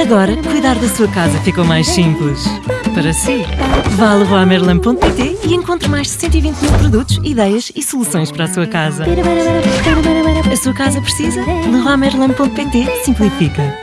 Agora, cuidar da sua casa ficou mais simples. Para si, vá a leroymerlin.pt e encontre mais de 120 mil produtos, ideias e soluções para a sua casa. A sua casa precisa? leroymerlin.pt simplifica.